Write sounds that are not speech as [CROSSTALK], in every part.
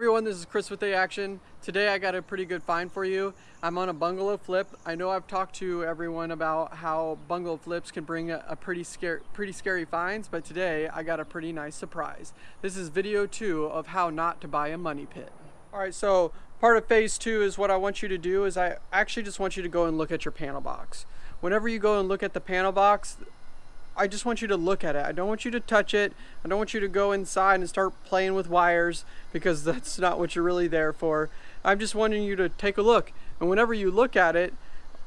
everyone, this is Chris with A Action. Today I got a pretty good find for you. I'm on a bungalow flip. I know I've talked to everyone about how bungalow flips can bring a, a pretty scary, pretty scary finds, but today I got a pretty nice surprise. This is video two of how not to buy a money pit. All right, so part of phase two is what I want you to do is I actually just want you to go and look at your panel box. Whenever you go and look at the panel box, I just want you to look at it. I don't want you to touch it. I don't want you to go inside and start playing with wires because [LAUGHS] that's not what you're really there for. I'm just wanting you to take a look. And whenever you look at it,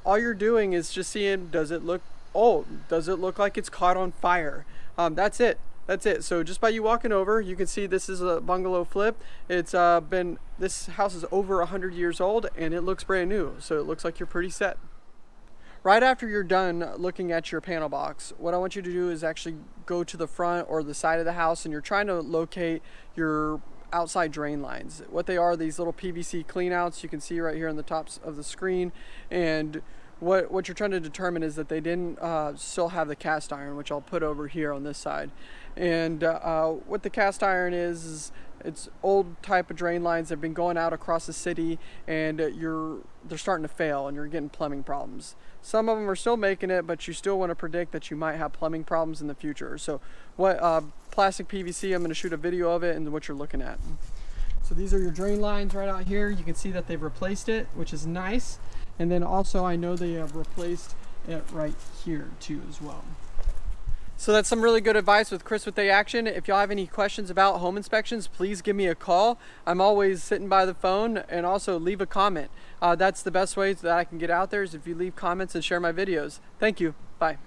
all you're doing is just seeing, does it look old? Does it look like it's caught on fire? Um, that's it. That's it. So just by you walking over, you can see this is a bungalow flip. It's uh, been, this house is over 100 years old and it looks brand new. So it looks like you're pretty set. Right after you're done looking at your panel box, what I want you to do is actually go to the front or the side of the house and you're trying to locate your outside drain lines. What they are, these little PVC cleanouts you can see right here on the tops of the screen. And what, what you're trying to determine is that they didn't uh, still have the cast iron, which I'll put over here on this side. And uh, what the cast iron is, is it's old type of drain lines that have been going out across the city and you're they're starting to fail and you're getting plumbing problems. Some of them are still making it, but you still want to predict that you might have plumbing problems in the future. So what uh, plastic PVC, I'm going to shoot a video of it and what you're looking at. So these are your drain lines right out here. You can see that they've replaced it, which is nice. And then also I know they have replaced it right here too as well. So that's some really good advice with Chris with A Action. If y'all have any questions about home inspections, please give me a call. I'm always sitting by the phone and also leave a comment. Uh, that's the best way that I can get out there is if you leave comments and share my videos. Thank you. Bye.